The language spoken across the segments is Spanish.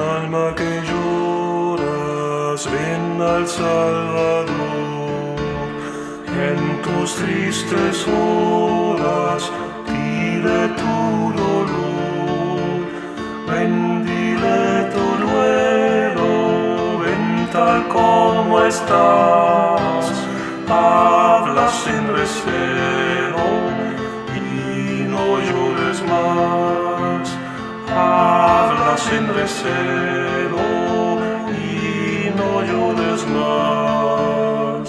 alma que lloras, ven al Salvador. En tus tristes horas, dile tu dolor. Ven, dile tu duelo, ven tal como estás. Habla sin recelo sin recelo y no llores más.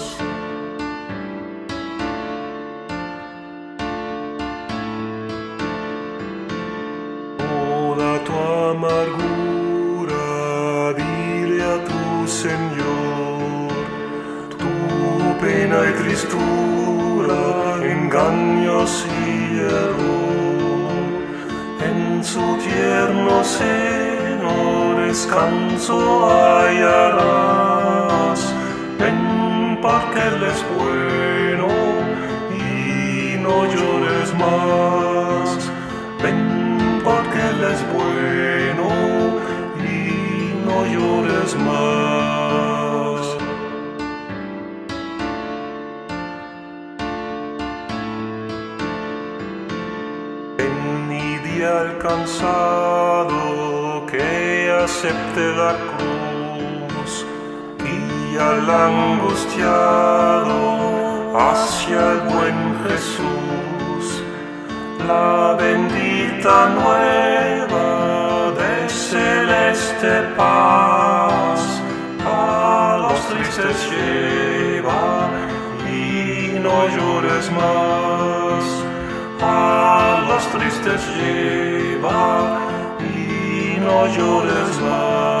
Toda tu amargura, dile a tu Señor, tu pena y tristura, engaños y error. En su tierno seno descanso hallarás. Ven porque Él es bueno y no llores más. Ven porque Él es bueno y no llores más. Y di al cansado que acepte la cruz y al angustiado hacia el buen Jesús. La bendita nueva de celeste paz a los tristes lleva y no llores más. Tristes lleva y no llores más.